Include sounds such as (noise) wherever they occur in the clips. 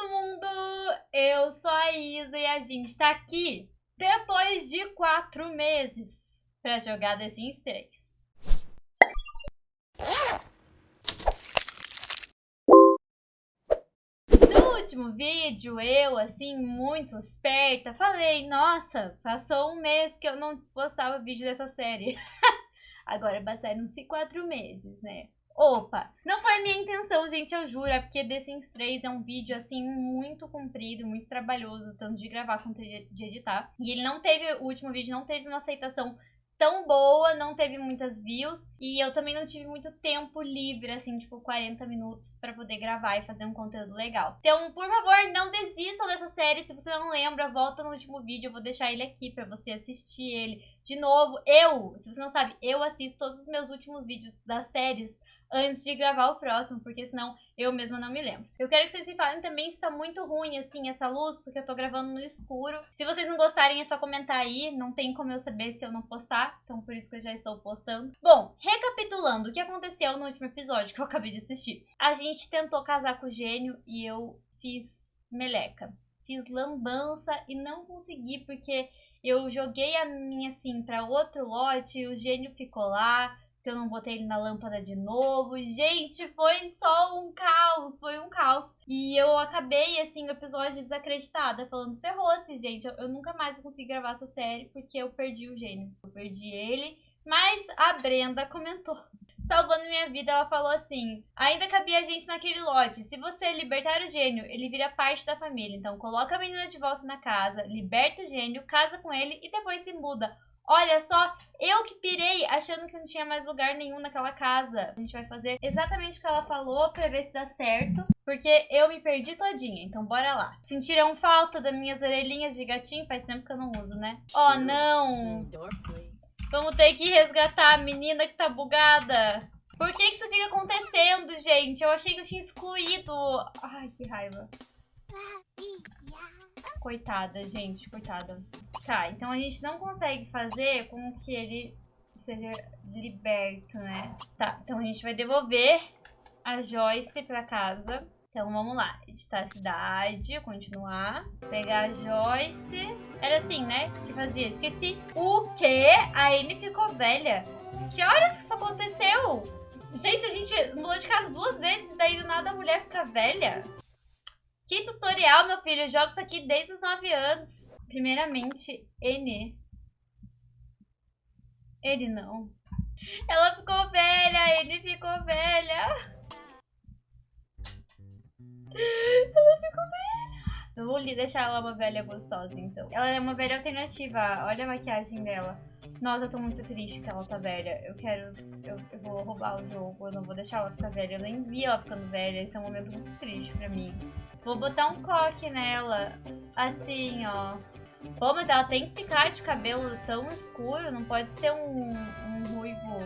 todo mundo! Eu sou a Isa e a gente tá aqui depois de quatro meses pra jogar The Sims 3. No último vídeo, eu, assim, muito esperta, falei, nossa, passou um mês que eu não postava vídeo dessa série. (laughs) Agora passaram-se quatro meses, né? Opa, não foi minha intenção, gente, eu juro, é porque The Sims 3 é um vídeo, assim, muito comprido, muito trabalhoso, tanto de gravar quanto de editar. E ele não teve, o último vídeo não teve uma aceitação tão boa, não teve muitas views e eu também não tive muito tempo livre, assim, tipo 40 minutos para poder gravar e fazer um conteúdo legal. Então, por favor, não desistam dessa série. Se você não lembra, volta no último vídeo, eu vou deixar ele aqui para você assistir ele de novo. Eu, se você não sabe, eu assisto todos os meus últimos vídeos das séries antes de gravar o próximo, porque senão eu mesma não me lembro. Eu quero que vocês me falem também se tá muito ruim, assim, essa luz, porque eu tô gravando no escuro. Se vocês não gostarem, é só comentar aí, não tem como eu saber se eu não postar, então por isso que eu já estou postando. Bom, recapitulando o que aconteceu no último episódio que eu acabei de assistir. A gente tentou casar com o gênio e eu fiz meleca. Fiz lambança e não consegui, porque eu joguei a minha, assim, pra outro lote, o gênio ficou lá, eu não botei ele na lâmpada de novo. Gente, foi só um caos, foi um caos. E eu acabei, assim, o episódio desacreditada, falando, ferrou-se, gente, eu, eu, nunca mais vou conseguir gravar essa série porque eu perdi o gênio. Eu perdi ele, mas a Brenda comentou. (laughs) Salvando minha vida, ela falou assim: ainda cabia a gente naquele lote. Se você libertar o gênio, ele vira parte da família. Então, coloca a menina de volta na casa, liberta o gênio, casa com ele e depois se muda. Olha só, eu que pirei achando que não tinha mais lugar nenhum naquela casa. A gente vai fazer exatamente o que ela falou pra ver se dá certo. Porque eu me perdi todinha, então bora lá. Sentiram falta das minhas orelhinhas de gatinho? Faz tempo que eu não uso, né? Oh, não! Vamos ter que resgatar a menina que tá bugada. Por que isso fica acontecendo, gente? Eu achei que eu tinha excluído. Ai, que raiva. Coitada, gente, coitada. Tá, então a gente não consegue fazer com que ele seja liberto, né? Tá, então a gente vai devolver a Joyce pra casa. Então vamos lá, editar a cidade, continuar, pegar a Joyce. Era assim, né? Que fazia? Esqueci. O quê? A Amy ficou velha. Que horas que isso aconteceu? Gente, a gente mudou de casa duas vezes daí do nada a mulher fica velha. Que tutorial, meu filho? Eu jogo isso aqui desde os 9 anos. Primeiramente, N. Ele não. Ela ficou velha, ele ficou velha. Ela ficou velha. Eu vou deixar ela uma velha gostosa, então. Ela é uma velha alternativa. Olha a maquiagem dela. Nossa, eu tô muito triste que ela tá velha. Eu quero... Eu, eu vou roubar o jogo. Eu não vou deixar ela ficar velha. Eu nem vi ela ficando velha. Esse é um momento muito triste pra mim. Vou botar um coque nela. Assim, ó. Pô, mas ela tem que ficar de cabelo tão escuro. Não pode ser um, um ruivo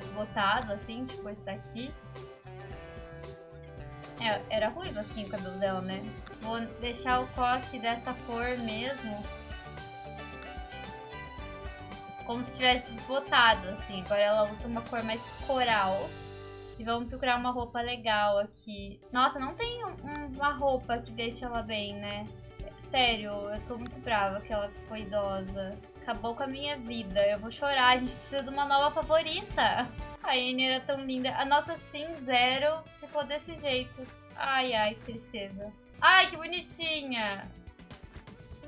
desbotado, assim, tipo esse daqui. É, era ruivo, assim, o cabelo dela, né? Vou deixar o coque dessa cor mesmo. Como se tivesse desbotado, assim. Agora ela usa uma cor mais coral. E vamos procurar uma roupa legal aqui. Nossa, não tem um, uma roupa que deixe ela bem, né? Sério, eu tô muito brava que ela ficou idosa. Acabou com a minha vida. Eu vou chorar. A gente precisa de uma nova favorita. A Anne era tão linda. A nossa Sim Zero ficou desse jeito. Ai, ai, que tristeza. Ai, que bonitinha.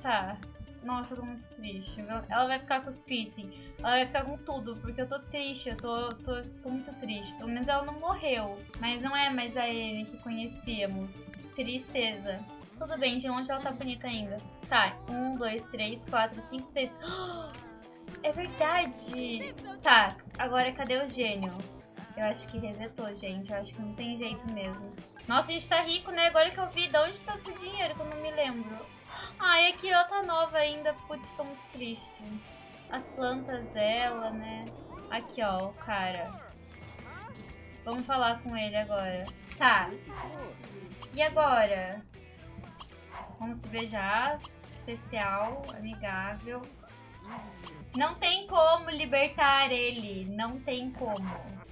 Tá. Nossa, eu tô muito triste. Ela vai ficar com os piercing. Ela vai ficar com tudo, porque eu tô triste. Eu tô, tô, tô muito triste. Pelo menos ela não morreu. Mas não é mais a Anne que conhecíamos. Tristeza. Tudo bem, de longe ela tá bonita ainda. Tá, um, dois, três, quatro, cinco, seis. (gasps) É verdade! Tá, agora cadê o gênio? Eu acho que resetou, gente. Eu acho que não tem jeito mesmo. Nossa, a gente tá rico, né? Agora que eu vi, de onde tá esse dinheiro que eu não me lembro? Ai, a Kiro tá nova ainda. Putz, tô muito triste. As plantas dela, né? Aqui, ó, o cara. Vamos falar com ele agora. Tá. E agora? Vamos se beijar. Especial, amigável. Não tem como libertar ele. Não tem como.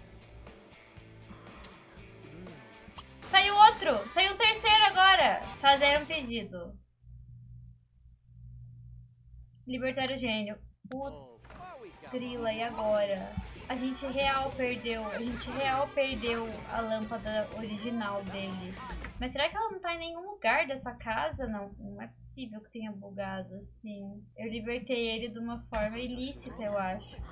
Saiu outro! Saiu um terceiro agora! Fazer um pedido. Libertar o gênio. Putz, grila, e agora? A gente real perdeu, a gente real perdeu a lâmpada original dele. Mas será que ela não tá em nenhum lugar dessa casa? Não, não é possível que tenha bugado assim. Eu libertei ele de uma forma ilícita, eu acho.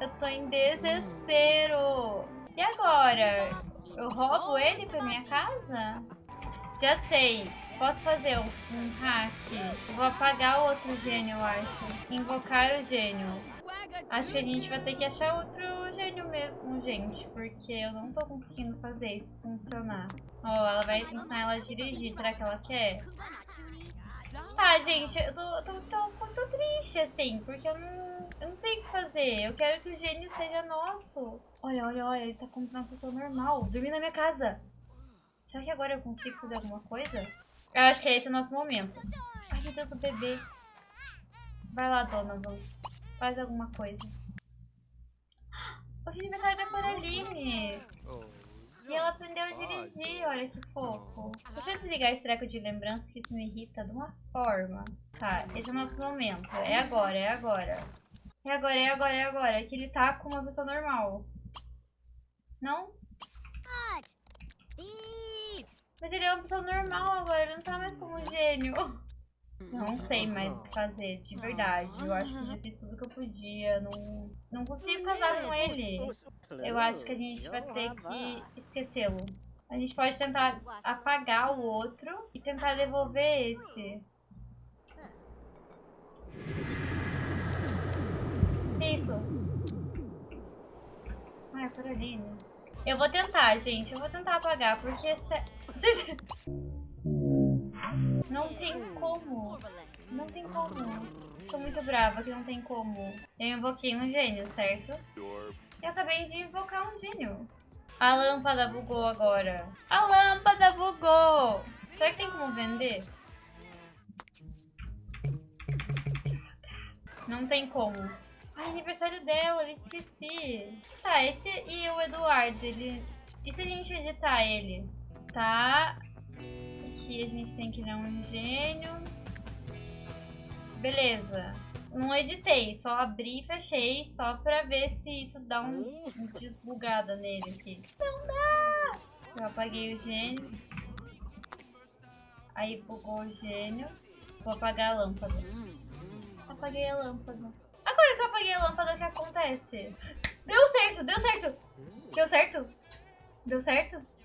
Eu tô em desespero. E agora? Eu roubo ele pra minha casa? Já sei. Posso fazer um hack? vou apagar o outro gênio, eu acho. Invocar o gênio. Acho que a gente vai ter que achar outro gênio mesmo, gente. Porque eu não tô conseguindo fazer isso funcionar. Ó, oh, ela vai ensinar ela a dirigir. Será que ela quer? Tá, gente, eu tô, tô, tô, triste, assim, porque eu não, eu não sei o que fazer. Eu quero que o gênio seja nosso. Olha, olha, olha, ele tá como uma pessoa normal, dormindo na minha casa. Será que agora eu consigo fazer alguma coisa? Eu acho que é esse o nosso momento. Ai, meu Deus, o bebê. Vai lá, Donovan. Faz alguma coisa. É aniversário da Coraline. E ela aprendeu a dirigir, olha que fofo. Deixa eu desligar esse treco de lembrança que isso me irrita de uma forma. Tá, esse é o nosso momento. É agora, é agora. É agora, é agora, é agora. É que ele tá com uma pessoa normal. Não? Mas ele é uma pessoa normal agora, ele não tá mais como gênio. Não sei mais o que fazer, de verdade. Eu acho que já fiz tudo que eu podia. Não, não consigo casar com ele. Eu acho que a gente vai ter que esquecê-lo. A gente pode tentar apagar o outro e tentar devolver esse. Isso. Ai, Caroline. Eu vou tentar, gente. Eu vou tentar apagar, porque... Se... (laughs) Não tem como. Não tem como. Tô muito brava que não tem como. Eu invoquei um gênio, certo? Eu acabei de invocar um gênio. A lâmpada bugou agora. A lâmpada bugou! Será que tem como vender? Não tem como. Ai, aniversário dela, eu esqueci. Tá, esse e o Eduardo, ele... E se a gente editar ele? Tá, aqui a gente tem que dar um gênio. Beleza. Não editei, só abri e fechei só pra ver se isso dá um, um desbugada nele aqui. Não dá! Eu apaguei o gênio. Aí bugou o gênio. Vou apagar a lâmpada. Apaguei a lâmpada. Agora que eu apaguei a lâmpada, o que acontece? Deu certo, deu certo! Deu certo? Deu certo?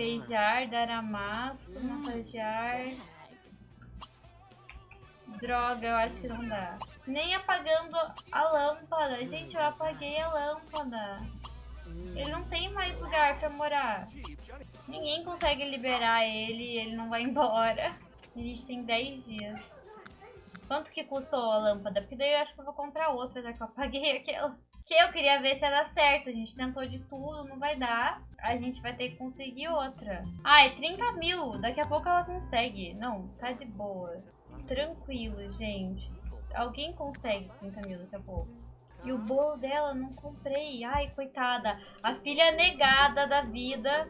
Beijar, dar amasso, massagear. Droga, eu acho que não dá. Nem apagando a lâmpada. Gente, eu apaguei a lâmpada. Ele não tem mais lugar pra morar. Ninguém consegue liberar ele ele não vai (laughs) embora. A gente tem 10 dias. Quanto que custou a lâmpada? Porque daí eu acho que eu vou comprar outra, já que eu apaguei aquela. (laughs) Que eu queria ver se era certo. A gente tentou de tudo, não vai dar. A gente vai ter que conseguir outra. Ah, é 30 mil. Daqui a pouco ela consegue. Não, tá de boa. Tranquilo, gente. Alguém consegue 30 mil daqui a pouco. E o bolo dela não comprei. Ai, coitada. A filha negada da vida.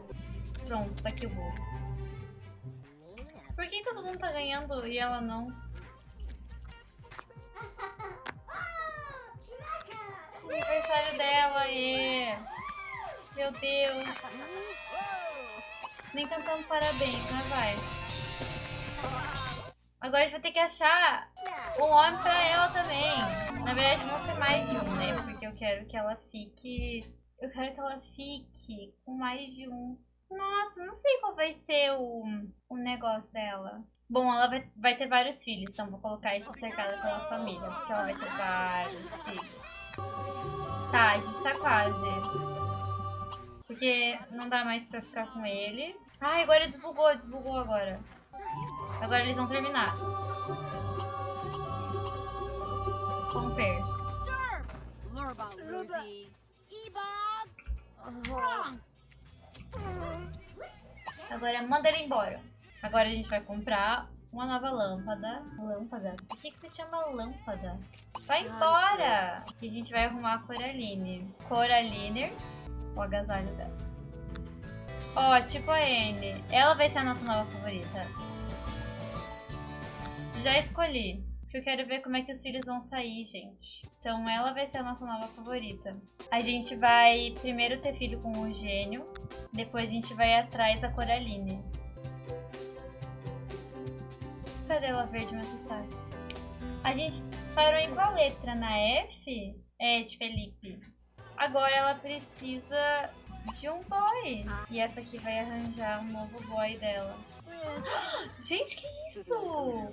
Pronto, tá aqui o bolo. Por que todo mundo tá ganhando e ela não? Aniversário dela, e Meu Deus. Nem cantando parabéns, né, vai? Agora a gente vai ter que achar um homem pra ela também. Na verdade, vão ser mais de um, né? Porque eu quero que ela fique... Eu quero que ela fique com mais de um. Nossa, não sei qual vai ser o, o negócio dela. Bom, ela vai, vai ter vários filhos, então vou colocar isso cercada pela família, porque ela vai ter vários filhos. Tá, a gente tá quase. Porque não dá mais pra ficar com ele. Ai, agora desbugou, desbugou agora. Agora eles vão terminar. Romper. Agora manda ele embora. Agora a gente vai comprar uma nova lâmpada. Lâmpada? Por que, que se chama lâmpada? Vai embora! E a gente vai arrumar a Coraline. Coraline, o agasalho dela. Ó, tipo a Anne. Ela vai ser a nossa nova favorita. Já escolhi. Porque eu quero ver como é que os filhos vão sair, gente. Então ela vai ser a nossa nova favorita. A gente vai primeiro ter filho com o Gênio. Depois a gente vai atrás da Coraline. Cadê verde me assustar? A gente parou em qual letra? Na F? É, de Felipe. Agora ela precisa de um boy. E essa aqui vai arranjar um novo boy dela. (gasps) Gente, que isso?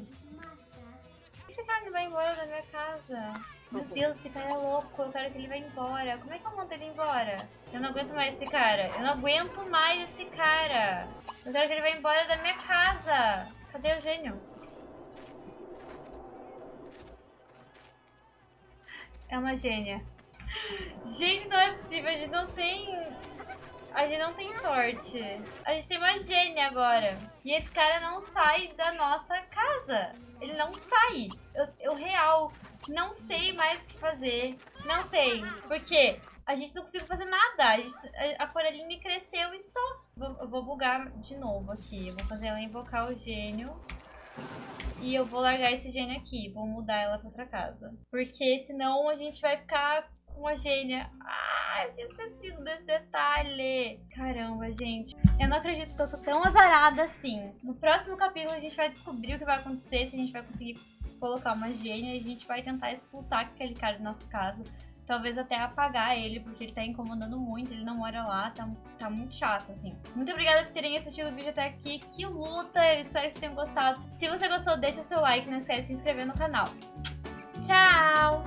Esse cara não vai embora da minha casa. Meu Deus, esse cara é louco. Eu quero que ele vá embora. Como é que eu mando ele embora? Eu não aguento mais esse cara. Eu não aguento mais esse cara. Eu quero que ele vá embora da minha casa. Cadê o gênio? É uma gênia. Gente, não é possível. A gente não tem... A gente não tem sorte. A gente tem uma gênia agora. E esse cara não sai da nossa casa. Ele não sai. Eu, eu real, não sei mais o que fazer. Não sei. Porque a gente não conseguiu fazer nada. A, gente, a, a Coraline cresceu e só. Eu vou bugar de novo aqui. Vou fazer ela invocar o gênio. E eu vou largar esse gênio aqui, vou mudar ela pra outra casa. Porque senão a gente vai ficar com a gênia. Ah, eu tinha esquecido desse detalhe. Caramba, gente. Eu não acredito que eu sou tão azarada assim. No próximo capítulo a gente vai descobrir o que vai acontecer, se a gente vai conseguir colocar uma gênia e a gente vai tentar expulsar aquele cara da nossa casa talvez até apagar ele, porque ele tá incomodando muito, ele não mora lá, tá, tá muito chato, assim. Muito obrigada por terem assistido o vídeo até aqui, que luta, eu espero que vocês tenham gostado. Se você gostou, deixa seu like, não esquece de se inscrever no canal. Tchau!